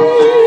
Ooh.